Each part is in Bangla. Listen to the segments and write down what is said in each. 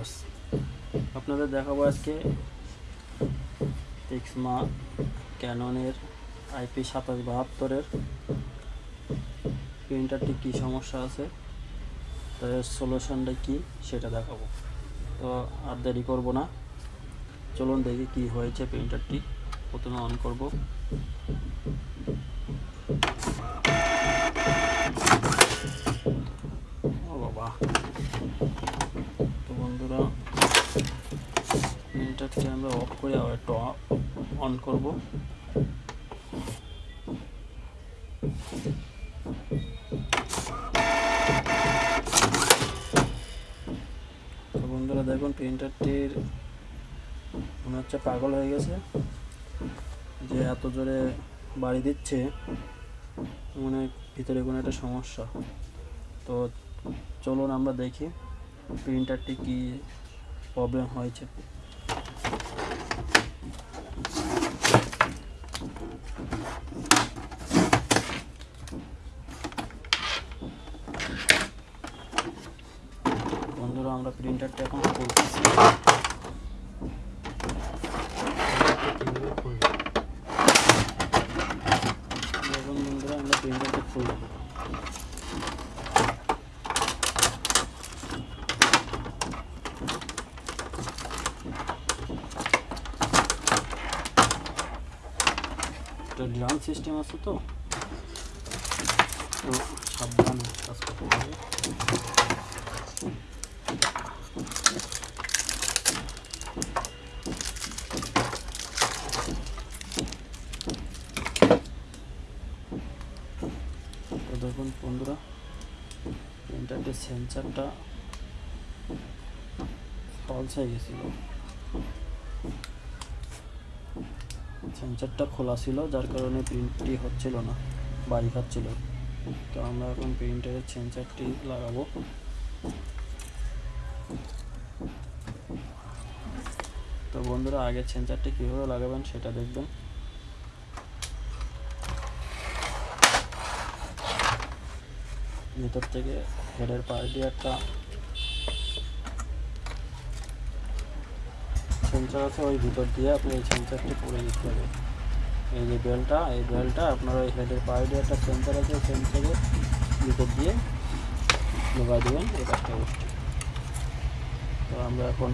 বয়স আপনাদের দেখাবো আজকে টেক্সমা ক্যাননের আইপি সাতাশ বাহাত্তরের। প্রিন্টারটি কী সমস্যা আছে? তো এর সলিউশনটা কী সেটা দেখাবো। তো আর দেরি করব না। চলুন দেখি কি হয়েছে প্রিন্টারটি প্রথমে অন করব। ও বাবা। প্রিন্টারটি আমরা অফ করে আবার একটু অন করব। তো বন্ধুরা দেখুন প্রিন্টারটির মনে হচ্ছে পাগল হয়ে গেছে। যে এত জোরে বাড়ি দিচ্ছে মানে ভিতরে কোনো একটা সমস্যা। তো চলুন আমরা দেখি প্রিন্টারটি কি প্রবলেম হয়েছে বন্ধুরা আমরা প্রিন্টারটা এখন খুলতেছি দেখুন বন্ধুরা আমরা প্রিন্টারটা খুললাম এটা ড্রাম সিস্টেম আছে তো তো সাবধানে কাজ করতে হবে তো দেখুন বন্ধুরা প্রিন্টারটির সেন্সারটা ফলস হয়ে গেছিল। সেন্সারটা খোলা ছিল, যার কারণে প্রিন্টটি হচ্ছিল না বাড়ি খাচ্ছিল তো আমরা এখন প্রিন্টারের সেন্সারটি লাগাবো। তো বন্ধুরা, আগের সেন্সারটি কীভাবে লাগাবেন সেটা দেখবেন। ভিতর থেকে হেডের পাশ দিয়ে একটা সেন্সার আছে, ওই ভিতর দিয়ে আপনি এই সেন্সারটি পরে দিতে হবে। এই যে বেলটা এই বেলটা আপনার ওই হেডের পাশ দিয়ে একটা সেন্সার আছে, ওই সেন্সারের ভিতর দিয়ে ঢোকাই দেবেন, এই কাজটা তো আমরা এখন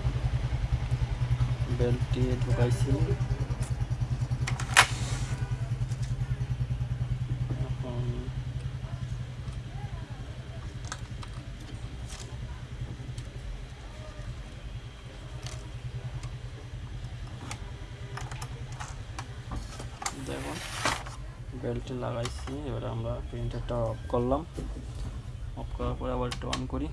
বেল্টটি ঢুকাইছি এখন দেখুন বেল্টটি লাগাইছি, এবারে আমরা প্রিন্টারটা অফ করলাম। অফ করার পরে আবার একটু অন করি।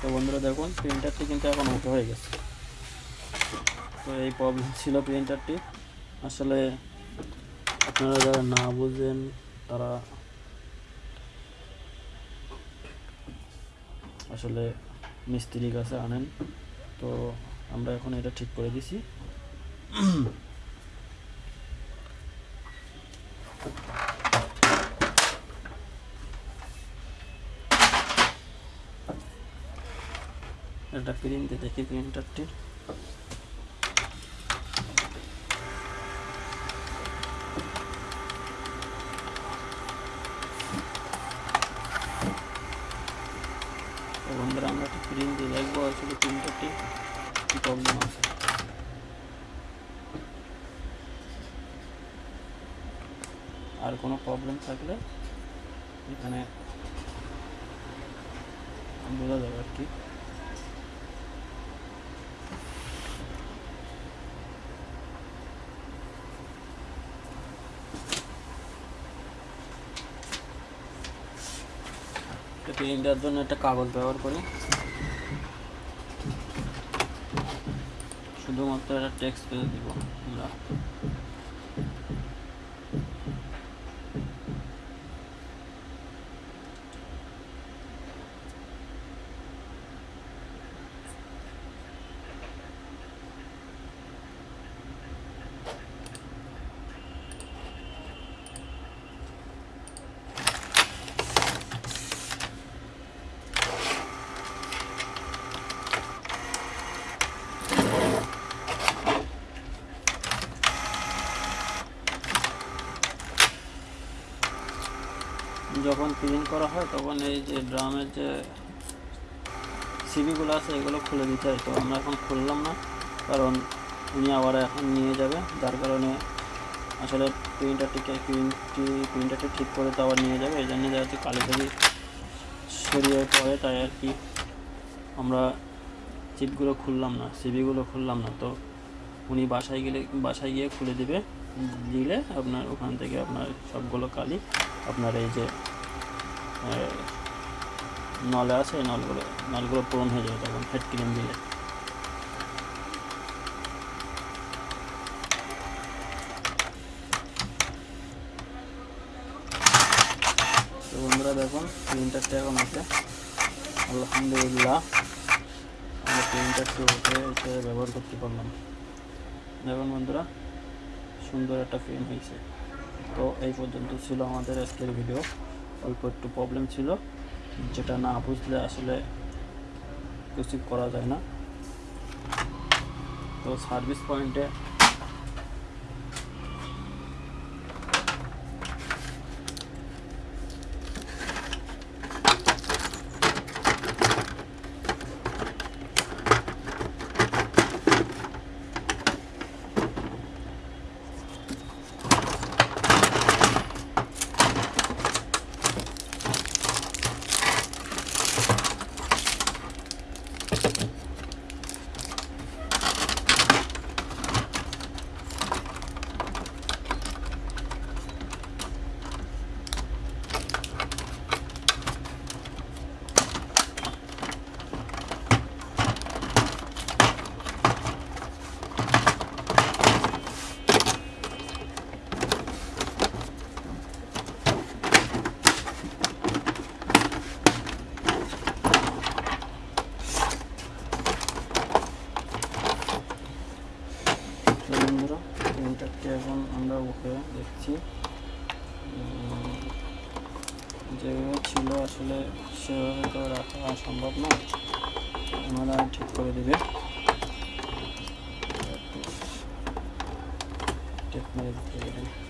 তো বন্ধুরা দেখুন প্রিন্টারটি কিন্তু এখন ওকে হয়ে গেছে। তো এই প্রবলেম ছিল প্রিন্টারটি আসলে আপনারা যারা না বুঝেন, তারা আসলে মিস্ত্রির কাছে আনেন। তো আমরা এখন এটা ঠিক করে দিছি। এটা প্রিন্ট দেখি প্রিন্টারটির তো বন্ধুরা আমরা একটা প্রিন্ট দিয়ে দেখব আসলে প্রিন্টারটি কী প্রবলেম আছে আর কোনো প্রবলেম থাকলে এখানে বোঝা যাবে আর কি। প্রিন্টার জন্য একটা কাগজ ব্যবহার করি। শুধুমাত্র একটা টেক্সট পেজ দিব আমরা। যখন প্রিন্ট করা হয়, তখন এই যে ড্রামের যে সিবিগুলো আছে, এগুলো খুলে দিতে হয়। তো আমরা এখন খুললাম না, কারণ উনি আবার এখন নিয়ে যাবে। যার কারণে আসলে প্রিন্টারটিকে প্রিন্টটি প্রিন্টারটি ঠিক করে তো আবার নিয়ে যাবে। এই জন্য যাতে কালি কালি সরিয়ে পড়ে তাই আর কি আমরা চিপগুলো খুললাম না সিবিগুলো খুললাম না। তো উনি বাসায় গেলে, বাসায় গিয়ে খুলে দিবে। দিলে আপনার ওখান থেকে আপনার সবগুলো কালি, আপনার এই যে নলে আছে নলগুলো নলগুলো পূরণ হয়ে যাবে তখন, হেড ক্রিম দিলে। বন্ধুরা দেখুন প্রিন্টারটা এখন আছে? আলহামদুলিল্লাহ, আমরা প্রিন্টারটি ওকে ব্যবহার করতে পারলাম। দেখুন বন্ধুরা, সুন্দর একটা ফ্রেম হয়েছে। তো এই পর্যন্ত ছিল আমাদের আজকের ভিডিও। অল্প একটু প্রবলেম ছিল, যেটা না বুঝলে আসলে কিছু করা যায় না। তো সার্ভিস পয়েন্টে তো বন্ধুরা প্রিন্টারটি এখন আমরা ওকে দেখছি। যেগুলো ছিল আসলে সেভাবে তো রাখা সম্ভব না। ওনারা ঠিক করে দেবে। টেপ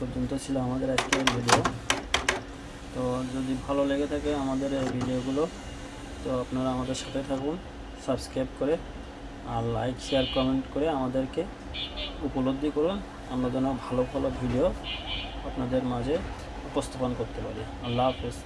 পর্যন্ত ছিল আমাদের আজকের ভিডিও তো যদি ভালো লেগে থাকে আমাদের এই ভিডিওগুলো তো আপনারা আমাদের সাথে থাকুন সাবস্ক্রাইব করে আর লাইক শেয়ার কমেন্ট করে আমাদেরকে উপলব্ধি করুন। আমরা যেন ভালো ভালো ভিডিও আপনাদের মাঝে উপস্থাপন করতে পারি। আল্লাহ হাফেজ।